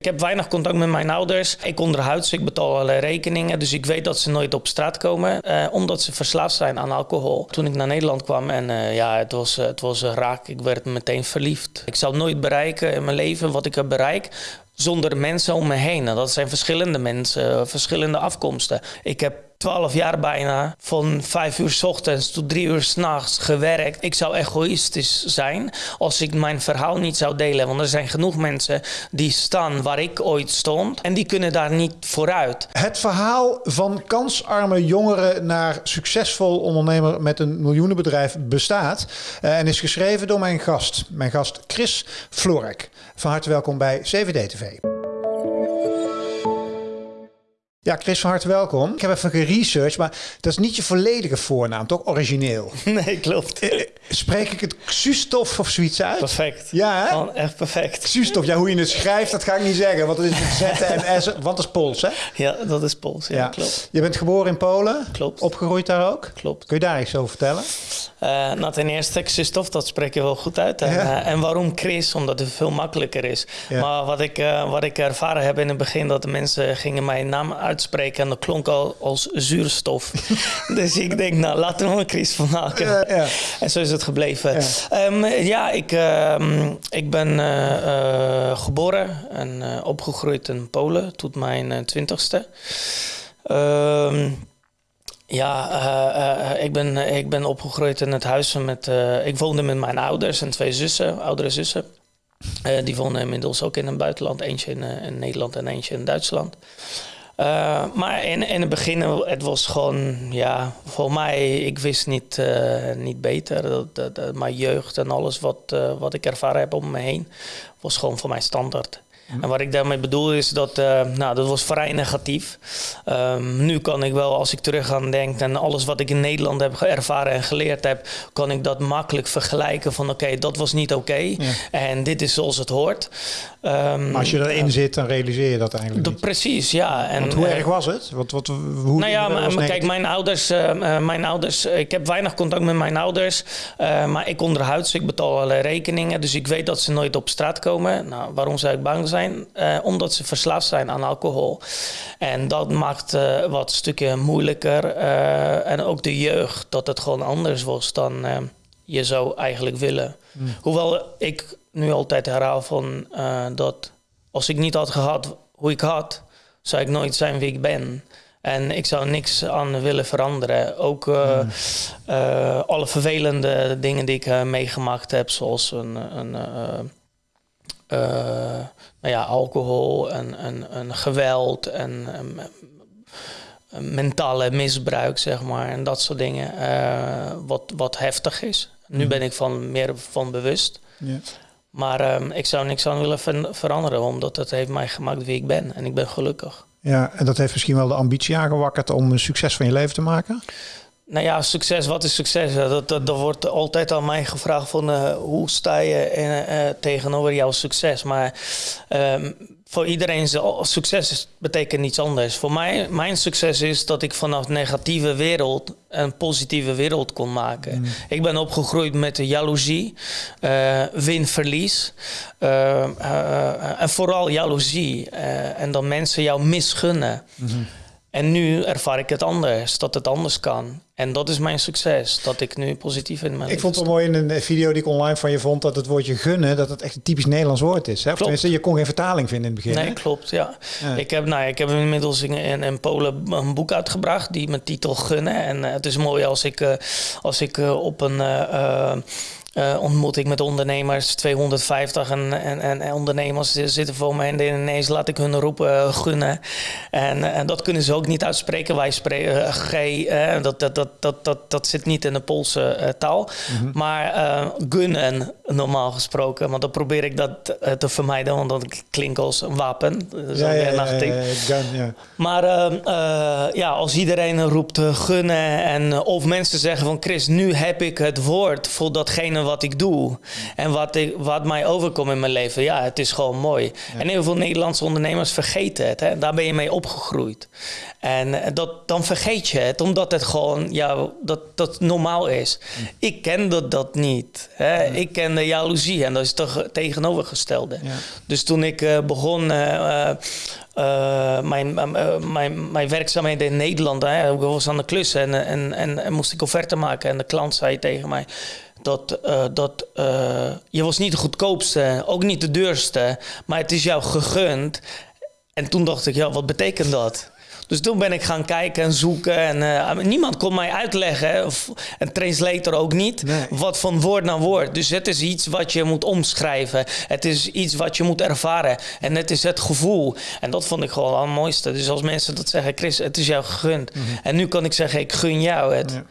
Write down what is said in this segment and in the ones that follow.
Ik heb weinig contact met mijn ouders. Ik onderhuid ik betaal alle rekeningen. Dus ik weet dat ze nooit op straat komen, eh, omdat ze verslaafd zijn aan alcohol. Toen ik naar Nederland kwam en uh, ja, het was, het was raak. Ik werd meteen verliefd. Ik zal nooit bereiken in mijn leven wat ik heb bereikt zonder mensen om me heen. En dat zijn verschillende mensen, verschillende afkomsten. Ik heb 12 jaar bijna, van 5 uur s ochtends tot 3 uur s'nachts gewerkt. Ik zou egoïstisch zijn als ik mijn verhaal niet zou delen. Want er zijn genoeg mensen die staan waar ik ooit stond en die kunnen daar niet vooruit. Het verhaal van kansarme jongeren naar succesvol ondernemer met een miljoenenbedrijf bestaat eh, en is geschreven door mijn gast, mijn gast Chris Florek. Van harte welkom bij CVD TV. Ja, Chris, van harte welkom. Ik heb even geresearched, maar dat is niet je volledige voornaam, toch? Origineel. Nee, klopt. Eh, spreek ik het Xustof of zoiets uit? Perfect. Ja, hè? Oh, echt perfect. Xustof, ja, hoe je het schrijft, dat ga ik niet zeggen, want het is Z en S, want dat is Pools, hè? Ja, dat is Pools, ja, klopt. Je bent geboren in Polen? Klopt. Opgegroeid daar ook? Klopt. Kun je daar iets over vertellen? Uh, nou, ten eerste, Xustof, dat spreek je wel goed uit. En, ja. uh, en waarom Chris? Omdat het veel makkelijker is. Ja. Maar wat ik, uh, wat ik ervaren heb in het begin, dat de mensen gingen mijn naam uitspreken en dat klonk al als zuurstof. dus ik denk, nou, laten we er een Chris van maken. Ja, ja. En zo is het gebleven. Ja, um, ja ik, um, ik ben uh, geboren en opgegroeid in Polen tot mijn twintigste. Um, ja, uh, uh, ik, ben, ik ben opgegroeid in het huis met. Uh, ik woonde met mijn ouders en twee zussen, oudere zussen. die woonden inmiddels ook in het buitenland. Eentje in, in Nederland en eentje in Duitsland. Uh, maar in, in het begin, het was gewoon, ja, voor mij, ik wist niet, uh, niet beter. Dat, dat, mijn jeugd en alles wat, uh, wat ik ervaren heb om me heen, was gewoon voor mij standaard. En wat ik daarmee bedoel is dat, uh, nou, dat was vrij negatief. Um, nu kan ik wel, als ik terug aan denk en alles wat ik in Nederland heb ervaren en geleerd heb, kan ik dat makkelijk vergelijken van oké, okay, dat was niet oké okay, ja. en dit is zoals het hoort. Um, maar als je erin uh, zit, dan realiseer je dat eigenlijk de, niet. Precies, ja. En, Want hoe uh, erg was het? Wat, wat, hoe, nou ja, maar, maar kijk, mijn ouders, uh, mijn ouders, ik heb weinig contact met mijn ouders, maar ik onderhuid, ik betaal alle rekeningen, dus ik weet dat ze nooit op straat komen. Nou, waarom zou ik bang zijn? Uh, omdat ze verslaafd zijn aan alcohol. En dat maakt uh, wat stukken moeilijker. Uh, en ook de jeugd, dat het gewoon anders was dan je zou eigenlijk willen. Mm. Hoewel ik nu altijd herhaal van dat als ik niet had gehad hoe ik had, zou ik nooit zijn wie ik ben. En ik zou niks aan willen veranderen. Ook uh, mm. uh, alle vervelende dingen die ik uh, meegemaakt heb, zoals een, een nou ja, alcohol en, en, en geweld en, en, en, mentale misbruik, zeg maar. En dat soort dingen, uh, wat, wat heftig is. Nu ben ik van meer van bewust. Maar um, ik zou niks aan willen ver veranderen, omdat het heeft mij gemaakt wie ik ben. En ik ben gelukkig. Ja, en dat heeft misschien wel de ambitie aangewakkerd om een succes van je leven te maken? Nou ja, succes, wat is succes? Dat, dat, dat wordt altijd aan mij gevraagd van uh, hoe sta je in, uh, tegenover jouw succes. Maar um, voor iedereen succes betekent niets anders. Voor mij, mijn succes is dat ik vanaf negatieve wereld een positieve wereld kon maken. Mm. Ik ben opgegroeid met de jaloezie, uh, win-verlies. en vooral jaloezie. en dat mensen jou misgunnen. Mm -hmm. En nu ervaar ik het anders, dat het anders kan. En dat is mijn succes, dat ik nu positief in mijn Ik vond het wel mooi in een video die ik online van je vond... dat het woordje gunnen, dat het echt een typisch Nederlands woord is. Hè? Of tenminste, je kon geen vertaling vinden in het begin. Nee, hè? klopt, ja. ja. Ik, heb, nou, ik heb inmiddels in, in, in, Polen een boek uitgebracht... die met titel Gunnen. En uh, het is mooi als ik, uh, als ik uh, op een... Uh, ontmoet ik met ondernemers, 250 en, en, en ondernemers zitten voor me en ineens laat ik hun roepen uh, gunnen. En, en dat kunnen ze ook niet uitspreken. Wij spreken uh, G, dat, dat, dat, dat, dat, dat zit niet in de Poolse taal. Mm -hmm. Maar gunnen normaal gesproken, want dan probeer ik dat te vermijden, want dat klinkt als een wapen. Ja, ja, ja, ja, gun, ja. Maar ja, als iedereen roept gunnen en of mensen zeggen van Chris, nu heb ik het woord voor datgene wat ik doe en wat, ik, wat mij overkomt in mijn leven, ja, het is gewoon mooi. En heel veel Nederlandse ondernemers vergeten het. Hè? Daar ben je mee opgegroeid. En eh, dat, dan vergeet je het, omdat het gewoon ja, dat, dat normaal is. Hm. Ik kende dat niet. Hè? Ik kende jaloezie en dat is toch tegenovergestelde. Ja. Dus toen ik uh, begon. Uh, uh, mijn, uh, mijn, mijn werkzaamheden in Nederland. Hè, ik was aan de klus en, en, en, en, moest ik offerte maken. En de klant zei tegen mij dat, uh, dat je was niet de goedkoopste, ook niet de duurste, maar het is jou gegund. En toen dacht ik, ja, wat betekent dat? Dus toen ben ik gaan kijken en zoeken. En uh, niemand kon mij uitleggen, of een translator ook niet, wat van woord naar woord. Dus het is iets wat je moet omschrijven. Het is iets wat je moet ervaren. En het is het gevoel. En dat vond ik gewoon het mooiste. Dus als mensen dat zeggen, Chris, het is jou gegund. Mhm. En nu kan ik zeggen, ik gun jou het. Ja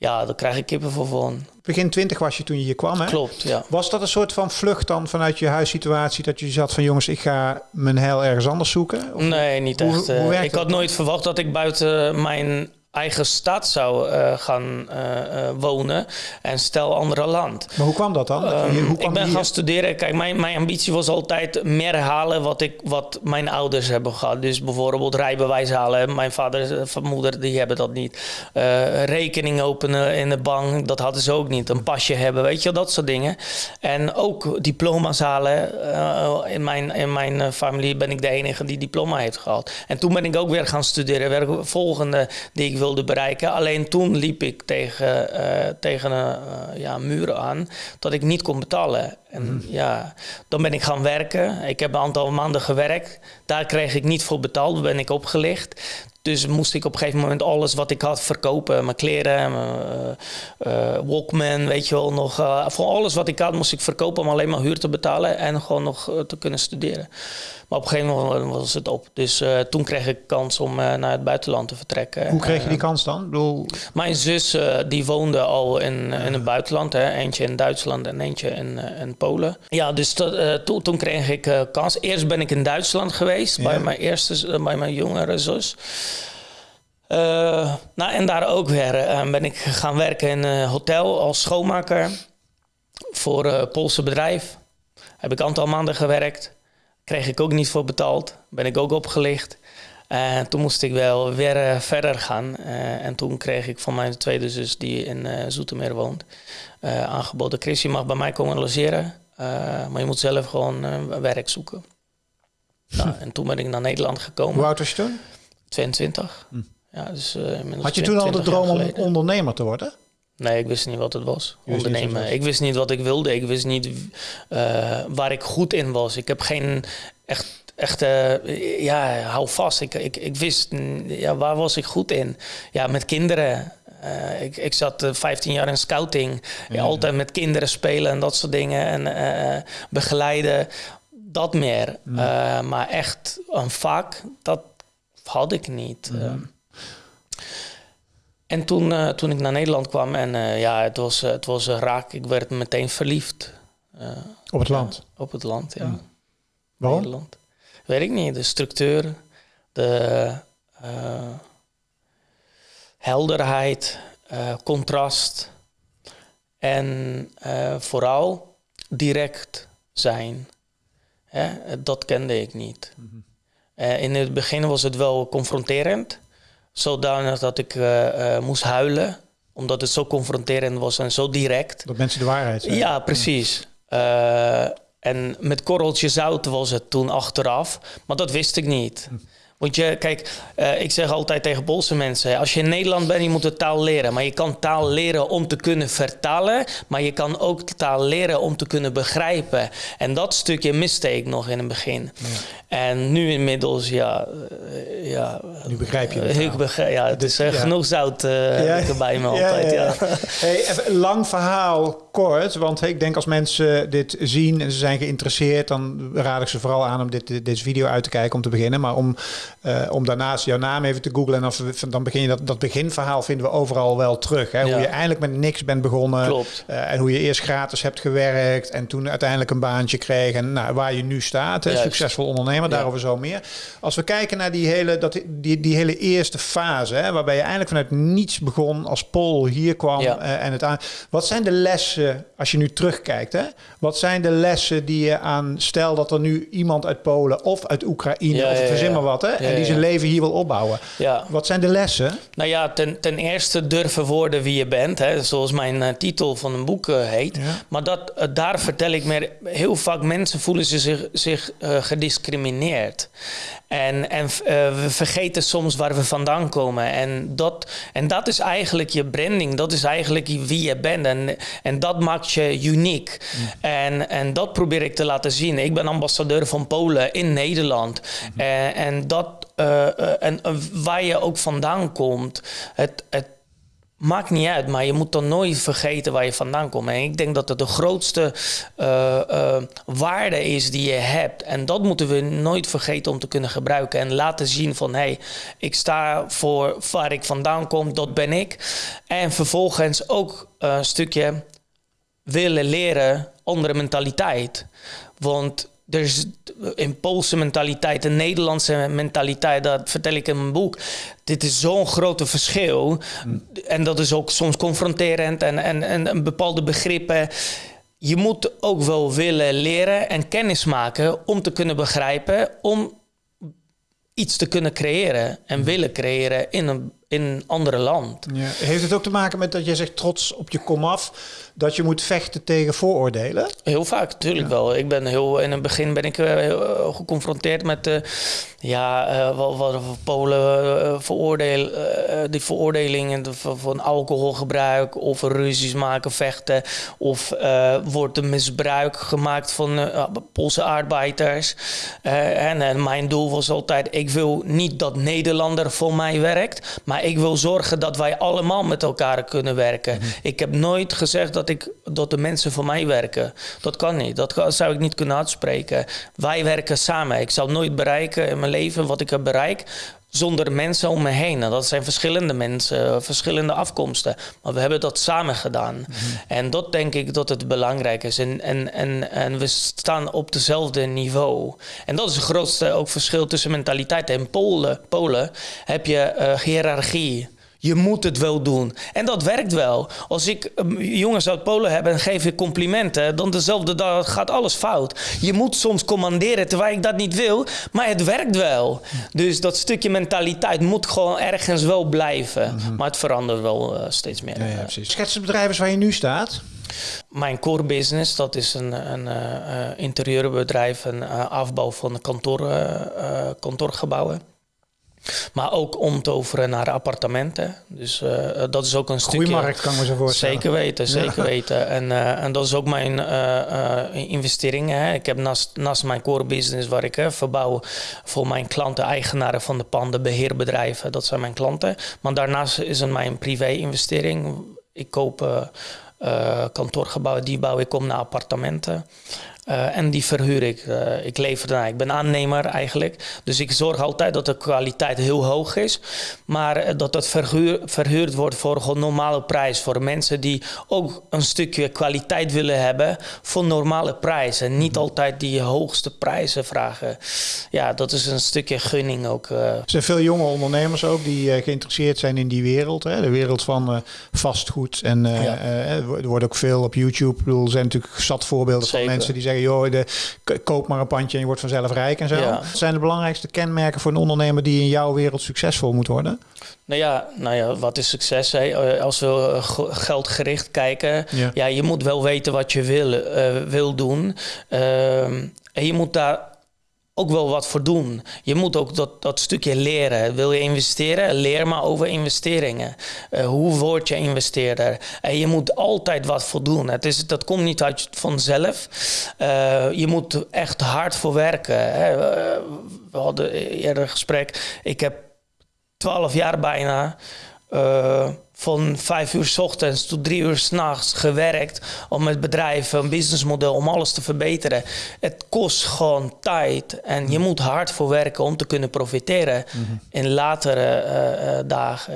ja, dan krijg ik kippen voor van. Begin 20 was je toen je hier kwam, hè? Klopt, ja. Was dat een soort van vlucht dan vanuit je huissituatie... dat je zat van jongens, ik ga mijn heil ergens anders zoeken? Of nee, niet echt. Hoe, hoe ik had nooit verwacht dat ik buiten mijn eigen stad zou uh, gaan uh, wonen en stel andere land. Maar hoe kwam dat dan? Um, hoe kwam ik ben gaan studeren. Kijk, mijn, mijn ambitie was altijd meer halen wat, ik, wat mijn ouders hebben gehad. Dus bijvoorbeeld rijbewijs halen. Mijn vader en moeder die hebben dat niet. Uh, rekening openen in de bank, dat hadden ze ook niet. Een pasje hebben, weet je, dat soort dingen. En ook diploma's halen. in mijn, in mijn familie ben ik de enige die diploma heeft gehad. En toen ben ik ook weer gaan studeren. Weer volgende die ik wilde bereiken. Alleen toen liep ik tegen, uh, tegen een uh, ja, muur aan dat ik niet kon betalen. En mm. ja, dan ben ik gaan werken. Ik heb een aantal maanden gewerkt. Daar kreeg ik niet voor betaald, ben ik opgelicht. Dus moest ik op een gegeven moment alles wat ik had verkopen. Mijn kleren, mijn uh, Walkman, weet je wel. Nog, voor alles wat ik had moest ik verkopen om alleen maar huur te betalen. En gewoon nog te kunnen studeren. Maar op een gegeven moment was het op. Dus uh, toen kreeg ik kans om uh, naar het buitenland te vertrekken. Hoe kreeg je die kans dan? Ik bedoel... Mijn zus uh, die woonde al in, in het buitenland. Hè. Eentje in Duitsland en eentje in, in Polen. Ja, dus to, to, toen kreeg ik kans. Eerst ben ik in Duitsland geweest ja. bij mijn eerste, bij mijn jongere zus. nou, en daar ook weer ben ik gaan werken in een hotel als schoonmaker voor een Poolse bedrijf. Heb ik een aantal maanden gewerkt. Kreeg ik ook niet voor betaald. Ben ik ook opgelicht. En toen moest ik wel weer uh, verder gaan. Uh, en toen kreeg ik van mijn tweede zus, die in uh, Zoetermeer woont, aangeboden: Chris, je mag bij mij komen logeren. maar je moet zelf gewoon werk zoeken. nou, en toen ben ik naar Nederland gekomen. Hoe oud was je toen? 22. Hm. Ja, dus, Had je toen al de droom om ondernemer te worden? Nee, ik wist niet wat het was. Ondernemen. Ik wist niet wat ik wilde. Ik wist niet uh, waar ik goed in was. Ik heb geen echt, echt uh, ja, hou vast. Ik, ik, ik wist, ja, waar was ik goed in? Ja, met kinderen. Uh, ik, ik zat 15 jaar in scouting. Ja, altijd met kinderen spelen en dat soort dingen. En begeleiden. Dat meer. maar echt een vak, dat had ik niet. En toen, uh, toen ik naar Nederland kwam en uh, ja, het was, het was raak. Ik werd meteen verliefd. Op het land? op het land, ja. Mm. Waarom? Nederland. Weet ik niet. De structuur, de helderheid, contrast. En vooral direct zijn. Hè? Dat kende ik niet. Mm -hmm. in het begin was het wel confronterend zodanig dat ik uh, uh, moest huilen. Omdat het zo confronterend was en zo direct. Dat mensen de waarheid zeggen. Ja, precies. Uh, en met korreltje zout was het toen achteraf. Maar dat wist ik niet. Hm. Want je, kijk, uh, ik zeg altijd tegen Poolse mensen: als je in Nederland bent, je moet de taal leren. Maar je kan taal leren om te kunnen vertalen, maar je kan ook taal leren om te kunnen begrijpen. En dat stukje miste ik nog in het begin. Ja. En nu inmiddels, ja. Uh, ja nu begrijp je het. Ik begrijp, ja, het is uh, ja. genoeg zout ja. bij me altijd. Ja, Hey, even, lang verhaal kort, want ik denk als mensen dit zien en ze zijn geïnteresseerd, dan raad ik ze vooral aan om dit, dit, deze video uit te kijken om te beginnen. Maar om uh, om daarnaast jouw naam even te googlen. En als we, dan begin je dat, dat beginverhaal vinden we overal wel terug. Hè? Hoe je eindelijk met niks bent begonnen. Klopt. Uh, en hoe je eerst gratis hebt gewerkt. En toen uiteindelijk een baantje kreeg. En nou, waar je nu staat. Hè? Succesvol ondernemer, daarover zo meer. Als we kijken naar die hele dat, die, die hele eerste fase, hè, waarbij je eigenlijk vanuit niets begon als Paul hier kwam eh, en het aan. Wat zijn de lessen, als je nu terugkijkt, hè? wat zijn de lessen die je aan, stel dat er nu iemand uit Polen of uit Oekraïne, ja, of verzin maar wat, hè, en die zijn leven hier wil opbouwen. Wat zijn de lessen? Nou ja, ten, ten eerste durven worden wie je bent, hè, zoals mijn uh, titel van een boek uh, heet. Maar dat, daar vertel ik meer, heel vaak mensen voelen ze zich, zich gediscrimineerd. En, en uh, we vergeten soms waar we vandaan komen. En dat, en dat is eigenlijk je branding. Dat is eigenlijk wie je bent. En, en dat maakt je uniek. Mm. En, en dat probeer ik te laten zien. Ik ben ambassadeur van Polen in Nederland. Mm. En, en, dat, uh, en waar je ook vandaan komt. Het, het Maakt niet uit, maar je moet dan nooit vergeten waar je vandaan komt. En ik denk dat het de grootste uh, uh, waarde is die je hebt. En dat moeten we nooit vergeten om te kunnen gebruiken. En laten zien van, hé, hey, ik sta voor waar ik vandaan kom, dat ben ik. En vervolgens ook een stukje willen leren andere mentaliteit. Want er is in Poolse mentaliteit, een Nederlandse mentaliteit, dat vertel ik in mijn boek. Dit is zo'n grote verschil. En dat is ook soms confronterend en, en, en bepaalde begrippen. Je moet ook wel willen leren en kennis maken om te kunnen begrijpen, om iets te kunnen creëren en willen creëren in een, in een andere land. Ja. Heeft het ook te maken met dat je zegt trots op je komaf, dat je moet vechten tegen vooroordelen? Heel vaak, natuurlijk wel. Ik ben heel, in het begin ben ik uh, heel, geconfronteerd met de, ja, uh, wat, wat Polen uh, veroordeel, die veroordelingen van alcoholgebruik of ruzies maken, vechten. Of wordt er misbruik gemaakt van Poolse arbeiders. en, en mijn doel was altijd, ik wil niet dat Nederlander voor mij werkt, maar ik wil zorgen dat wij allemaal met elkaar kunnen werken. Mhm. Ik heb nooit gezegd dat ik dat de mensen voor mij werken. Dat kan niet. Dat zou ik niet kunnen uitspreken. Wij werken samen. Ik zal nooit bereiken in mijn leven wat ik heb bereikt zonder mensen om me heen. En dat zijn verschillende mensen, verschillende afkomsten. Maar we hebben dat samen gedaan. Mhm. En dat denk ik dat het belangrijk is. En, en, en, en we staan op dezelfde niveau. En dat is het grootste ook verschil tussen mentaliteiten. In Polen, Polen heb je uh, hiërarchie. Je moet het wel doen. En dat werkt wel. Als ik ehm, jongens uit Polen heb en geef ik complimenten, dan dezelfde dag gaat alles fout. Je moet soms commanderen terwijl ik dat niet wil, maar het werkt wel. Dus dat stukje mentaliteit moet gewoon ergens wel blijven. Mhm. Maar het verandert wel uh, steeds meer. Ja, ja, precies. Schets het bedrijf waar je nu staat. Mijn core business, dat is een, een uh, interieurbedrijf, een uh, afbouw van kantoor, kantoorgebouwen. Maar ook omtoveren naar appartementen. Dus uh, dat is ook een stukje... Goeie markt, kan ik me zo voorstellen. Zeker weten, zeker weten. En, uh, en dat is ook mijn uh, investering. Hè. Ik heb naast, naast mijn core business, waar ik verbouw voor mijn klanten, eigenaren van de panden, beheerbedrijven. Dat zijn mijn klanten. Maar daarnaast is het mijn privé-investering. Ik koop kantoorgebouwen, die bouw ik om naar appartementen. Uh, en die verhuur ik. Uh, ik lever daarna. Ik ben aannemer eigenlijk. Dus ik zorg altijd dat de kwaliteit heel hoog is. Maar uh, dat het verhuur, verhuurd wordt voor een normale prijs. Voor mensen die ook een stukje kwaliteit willen hebben voor normale prijzen. Niet mhm. altijd die hoogste prijzen vragen. Ja, dat is een stukje gunning ook. Er zijn veel jonge ondernemers ook die geïnteresseerd zijn in die wereld. Hè? De wereld van vastgoed. En ja. er wordt ook veel op YouTube. Ik bedoel, er zijn natuurlijk zat voorbeelden Zeker. van mensen die zeggen joh, de, koop maar een pandje en je wordt vanzelf rijk en zo. Wat zijn de belangrijkste kenmerken voor een ondernemer die in jouw wereld succesvol moet worden? Nou ja, nou ja wat is succes? Hè? Als we geldgericht kijken, ja. ja. je moet wel weten wat je wil, uh, wil doen. Uh, en je moet daar ook wel wat voor doen. Je moet ook dat, dat stukje leren. Wil je investeren? Leer maar over investeringen. Uh, hoe word je investeerder? En je moet altijd wat voor doen. Het is, dat komt niet uit vanzelf. Uh, je moet echt hard voor werken. Hè. We hadden eerder een gesprek. Ik heb twaalf jaar bijna... van vijf uur s ochtends tot drie uur s'nachts gewerkt om het bedrijf, een businessmodel, om alles te verbeteren. Het kost gewoon tijd en je moet hard voor werken om te kunnen profiteren in latere uh, dagen.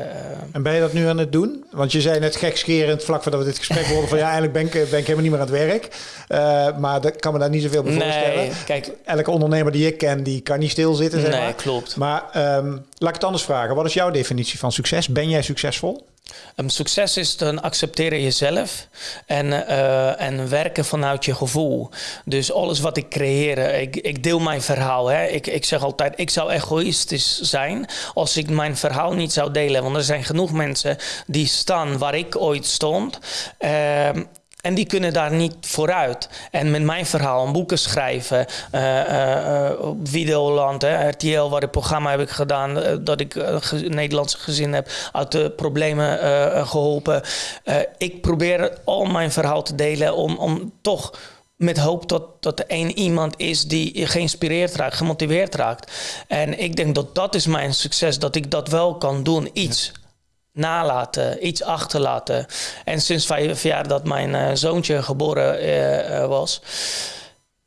En ben je dat nu aan het doen? Want je zei net gekscherend vlak voordat we dit gesprek hoorden van ja, eigenlijk ben ik, ben ik helemaal niet meer aan het werk. Uh, maar dat kan me daar niet zoveel bij nee, voorstellen. Kijk, Elke ondernemer die ik ken, die kan niet stilzitten. Zeg nee, maar. klopt. Maar um, laat ik het anders vragen. Wat is jouw definitie van succes? Ben jij succesvol? Um, succes is dan accepteren jezelf en, uh, en werken vanuit je gevoel. Dus alles wat ik creëer, ik, ik deel mijn verhaal. Hè. Ik, ik zeg altijd, ik zou egoïstisch zijn als ik mijn verhaal niet zou delen. Want er zijn genoeg mensen die staan waar ik ooit stond. Uh, en die kunnen daar niet vooruit. En met mijn verhaal, boeken schrijven, uh, uh, op Videoland, hè, RTL, waar het programma heb ik gedaan, uh, dat ik een Nederlandse gezin heb uit de problemen geholpen. ik probeer al mijn verhaal te delen om, om toch met hoop dat, dat er één iemand is die geïnspireerd raakt, gemotiveerd raakt. En ik denk dat dat is mijn succes, dat ik dat wel kan doen, iets nalaten, iets achterlaten. En sinds vijf jaar dat mijn uh, zoontje geboren uh, was,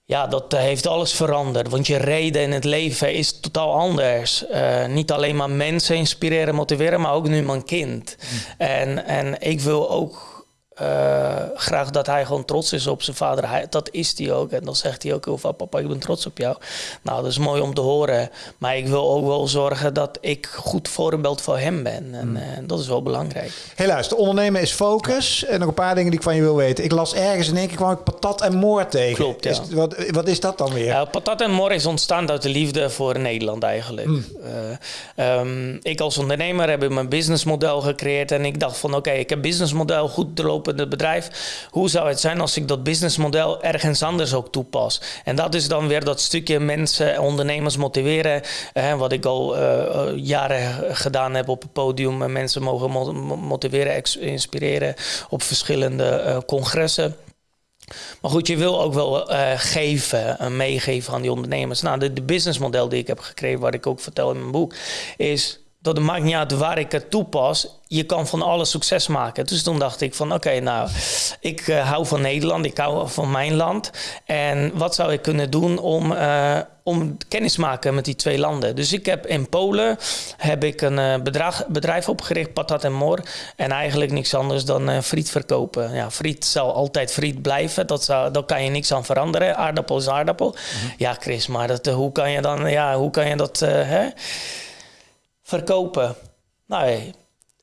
ja, dat heeft alles veranderd. Want je reden in het leven is totaal anders. Uh, niet alleen maar mensen inspireren, motiveren, maar ook nu mijn kind. Mm. En, en ik wil ook uh, graag dat hij gewoon trots is op zijn vader. Hij, dat is hij ook. En dan zegt hij ook heel vaak, papa, ik ben trots op jou. Nou, dat is mooi om te horen. Maar ik wil ook wel zorgen dat ik goed voorbeeld voor hem ben. En uh, dat is wel belangrijk. Helaas, de ondernemen is focus. En nog een paar dingen die ik van je wil weten. Ik las ergens in één keer kwam ik patat en moor tegen. Klopt, ja. Is, wat, wat is dat dan weer? Ja, patat en moor is ontstaan uit de liefde voor Nederland eigenlijk. Mm. Uh, um, ik als ondernemer heb mijn businessmodel gecreëerd. En ik dacht van, oké, okay, ik heb businessmodel goed te het bedrijf. Hoe zou het zijn als ik dat businessmodel ergens anders ook toepas? En dat is dan weer dat stukje mensen, ondernemers motiveren. wat ik al uh, jaren gedaan heb op het podium. Mensen mogen motiveren, inspireren op verschillende uh, congressen. Maar goed, je wil ook wel geven, uh, meegeven aan die ondernemers. Nou, de, de businessmodel die ik heb gekregen, wat ik ook vertel in mijn boek, is dat het maakt niet uit waar ik het toepas. Je kan van alles succes maken. Dus toen dacht ik van oké, nou, ik uh, hou van Nederland, ik hou van mijn land. En wat zou ik kunnen doen om, uh, om kennis te maken met die twee landen? Dus ik heb in Polen heb ik een uh, bedrag, bedrijf opgericht, Patat en Mor. En eigenlijk niks anders dan friet verkopen. Ja, friet zal altijd friet blijven. Dat zou, daar kan je niks aan veranderen. Aardappel is aardappel. Mhm. Ja, Chris, maar dat, hoe kan je dan, ja, hoe kan je dat, hè? Verkopen. Nou,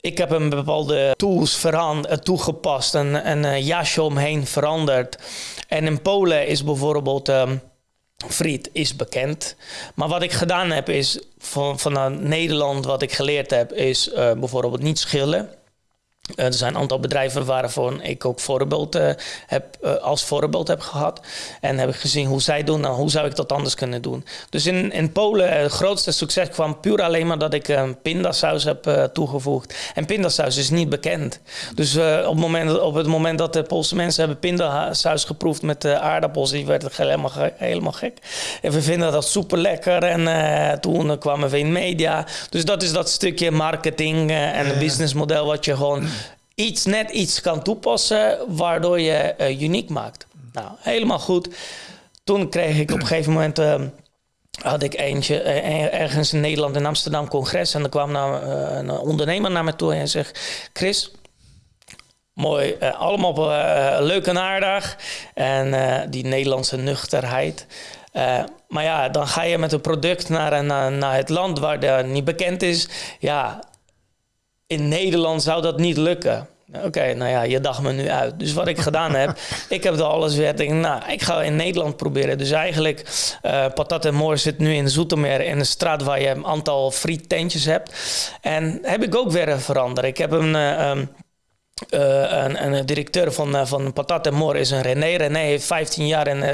ik heb een bepaalde tools eh, toegepast en een uh, jasje omheen veranderd. En in Polen is bijvoorbeeld um, friet is bekend. Maar wat ik gedaan heb is, van, van Nederland wat ik geleerd heb, is uh, bijvoorbeeld niet schillen. Uh, er zijn een aantal bedrijven waarvan ik ook voorbeeld, uh, heb, uh, als voorbeeld heb gehad. En heb ik gezien hoe zij doen. Nou, hoe zou ik dat anders kunnen doen? Dus in, in Polen, het grootste succes kwam puur alleen maar dat ik een pindasaus heb toegevoegd. En pindasaus is niet bekend. Dus op, het moment, op het moment dat de Poolse mensen hebben pindasaus geproefd met aardappels, die werden helemaal, helemaal gek. En we vinden dat super lekker. En toen kwamen we in media. Dus dat is dat stukje marketing en businessmodel wat je gewoon iets net iets kan toepassen waardoor je uh, uniek maakt. Nou, helemaal goed. Toen kreeg ik op een gegeven moment. Uh, had ik eentje uh, ergens in Nederland in Amsterdam congres. En er kwam nou, een ondernemer naar me toe en zegt: Chris, mooi, allemaal leuk en aardig. En die Nederlandse nuchterheid. maar ja, dan ga je met een product naar, naar, naar het land waar dat niet bekend is. Ja, in Nederland zou dat niet lukken. Oké, nou ja, je dacht me nu uit. Dus wat ik gedaan heb, ik heb er alles weer. Denk, nou, ik ga in Nederland proberen. Dus eigenlijk, uh, Patat en Moor zit nu in Zoetermeer in een straat waar je een aantal friettentjes hebt. En heb ik ook weer veranderd. Ik heb een. Uh, um, uh, een, een, directeur van, uh, van Patat en Moor is een René. René heeft 15 jaar in uh,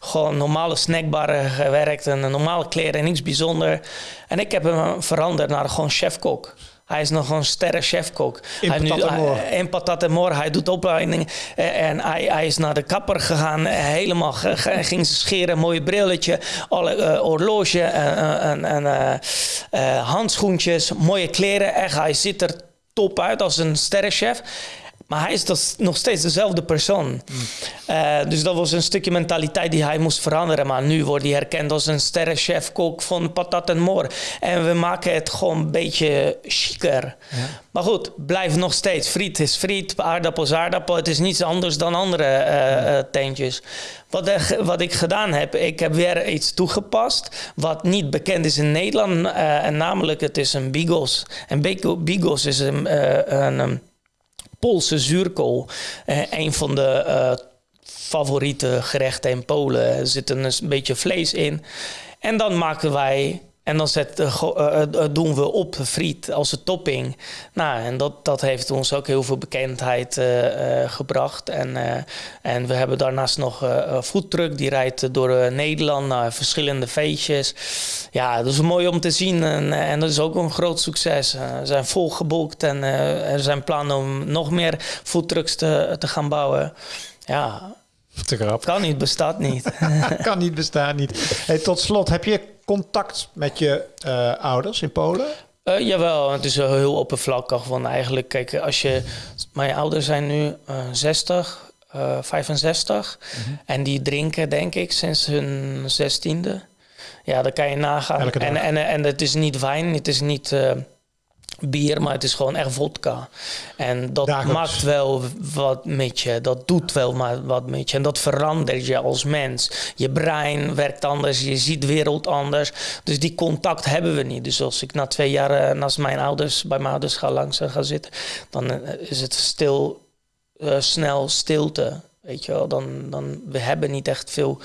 gewoon normale snackbarren gewerkt. En normale kleren, niets bijzonder. En ik heb hem veranderd naar gewoon chef-kok. Hij is nog een sterre chefkok. In hij patat en moor. In patat en. Hij doet opleiding. En hij, hij is naar de kapper gegaan. Helemaal ging ze scheren. Mooie brilletje. Alle uh, horloge. en uh, uh, handschoentjes. Mooie kleren. Echt, hij ziet er top uit als een sterrenchef. Maar hij is dus nog steeds dezelfde persoon. Uh, dus dat was een stukje mentaliteit die hij moest veranderen. Maar nu wordt hij herkend als een sterrenchef-kok van patat en moor. En we maken het gewoon een beetje chiquer. Ja. Maar goed, blijf nog steeds. Friet is friet, aardappel is aardappel. Het is niets anders dan andere uh, uh, teentjes. Wat, wat, ik gedaan heb, ik heb weer iets toegepast... wat niet bekend is in Nederland. en namelijk, het is een bigos. En bigos is een... een Poolse zuurkool. Uh, een van de uh, favoriete gerechten in Polen. Er zit een, een beetje vlees in. En dan maken wij en dan zet, uh, doen we op friet als een topping. Nou, en dat, dat heeft ons ook heel veel bekendheid uh, gebracht. En, en we hebben daarnaast nog een foodtruck die rijdt door Nederland naar verschillende feestjes. Ja, dat is mooi om te zien. En, en dat is ook een groot succes. we zijn volgeboekt en er zijn plannen om nog meer foodtrucks te, te gaan bouwen. Ja, te grap. Kan niet, bestaat niet. kan niet, bestaat niet. Hey, tot slot, heb je contact met je uh, ouders in Polen? Uh, jawel, het is heel oppervlakkig. Want eigenlijk, kijk, als je... Mijn ouders zijn nu uh, 60, 65. Mm -hmm. En die drinken, denk ik, sinds hun zestiende. Ja, dan kan je nagaan. En, en, en het is niet wijn, het is niet uh, bier, maar het is gewoon echt vodka. En dat Dagelijks. maakt wel wat met je. Dat doet wel maar wat met je. En dat verandert je als mens. Je brein werkt anders, je ziet de wereld anders. Dus die contact hebben we niet. Dus als ik na twee jaar uh, naast mijn ouders, bij mijn ouders ga langs uh, ga zitten, dan uh, is het stil, snel stilte. Weet je wel, dan, dan we hebben niet echt veel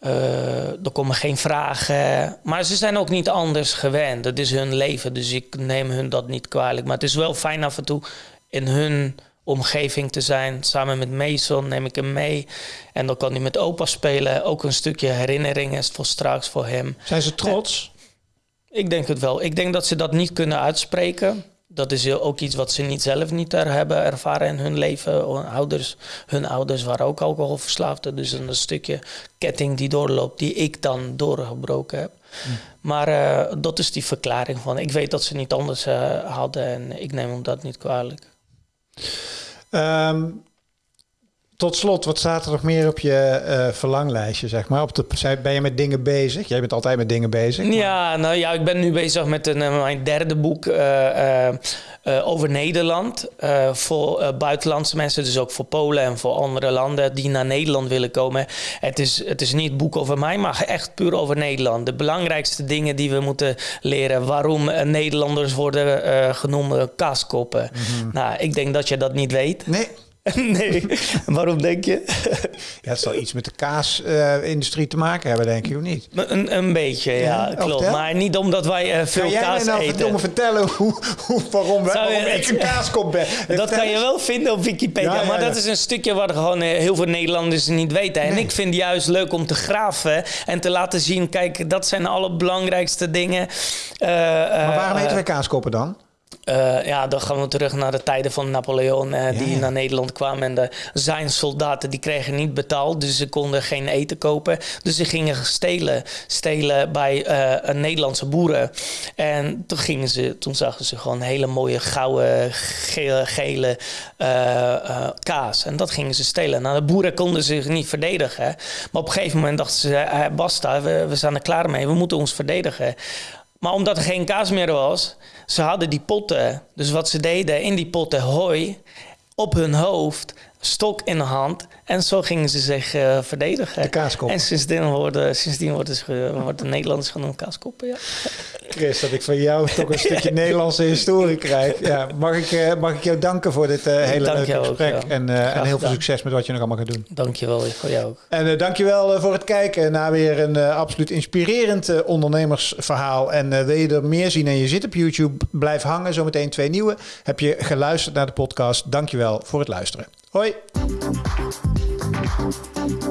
er komen geen vragen. Maar ze zijn ook niet anders gewend. Dat is hun leven, dus ik neem hun dat niet kwalijk. Maar het is wel fijn af en toe in hun omgeving te zijn. Samen met Mason neem ik hem mee. En dan kan hij met opa spelen. Ook een stukje herinnering is voor straks voor hem. Zijn ze trots? ik denk het wel. Ik denk dat ze dat niet kunnen uitspreken dat is ook iets wat ze niet zelf niet er hebben ervaren in hun leven. Ouders, hun ouders waren ook alcoholverslaafden. Dus een stukje ketting die doorloopt, die ik dan doorgebroken heb. Hm. Maar uh, dat is die verklaring van. Ik weet dat ze niet anders uh, hadden en ik neem hem dat niet kwalijk. Um, tot slot, wat staat er nog meer op je uh, verlanglijstje, zeg maar? Op de, ben je met dingen bezig? Jij bent altijd met dingen bezig. Maar... Ja, nou ja, ik ben nu bezig met een, uh, mijn derde boek uh, over Nederland. voor buitenlandse mensen, dus ook voor Polen en voor andere landen die naar Nederland willen komen. Het is, het is niet een boek over mij, maar echt puur over Nederland. De belangrijkste dingen die we moeten leren. Waarom Nederlanders worden genoemd kaaskoppen. Mm -hmm. Nou, ik denk dat je dat niet weet. Nee. nee, waarom denk je? ja, het zal iets met de kaasindustrie uh, te maken hebben, denk ik, of niet? Een, een beetje, ja, ja klopt. Maar niet omdat wij uh, veel kan jij kaas mij nou eten. me vertellen hoe, hoe, waarom, waarom ik een kaaskop ben? Dat kan je wel vinden op Wikipedia, ja, ja, maar dat is een stukje wat gewoon uh, heel veel Nederlanders niet weten. En nee. ik vind het juist leuk om te graven en te laten zien, kijk, dat zijn alle belangrijkste dingen. maar waarom eten wij kaaskoppen dan? Uh, ja, dan gaan we terug naar de tijden van Napoleon, uh, die ja, ja. naar Nederland kwam. En de, zijn soldaten die kregen niet betaald, dus ze konden geen eten kopen. Dus ze gingen stelen, stelen bij uh, een Nederlandse boeren. En toen, gingen ze, toen zagen ze gewoon hele mooie gouden, gele, gele kaas. En dat gingen ze stelen. Nou, de boeren konden zich niet verdedigen. Maar op een gegeven moment dachten ze, basta, we, we zijn er klaar mee, we moeten ons verdedigen. Maar omdat er geen kaas meer was, ze hadden die potten. Dus wat ze deden, in die potten hooi op hun hoofd, stok in de hand. En zo gingen ze zich uh, verdedigen. De kaaskoppen. En sindsdien worden, sindsdien worden, ze, worden de Nederlanders genoemd kaaskoppen, ja. Chris, dat ik van jou toch een stukje Nederlandse historie krijg. Ja, mag, ik, uh, mag ik jou danken voor dit uh, hele dank leuke gesprek. Ook, ja. en, en heel veel succes met wat je nog allemaal gaat doen. Dank je wel, voor jou ook. En uh, dank je wel voor het kijken naar weer een absoluut inspirerend ondernemersverhaal. En wil je er meer zien en je zit op YouTube, blijf hangen. Zometeen twee nieuwe. Heb je geluisterd naar de podcast? Dank je wel voor het luisteren. Hoi! you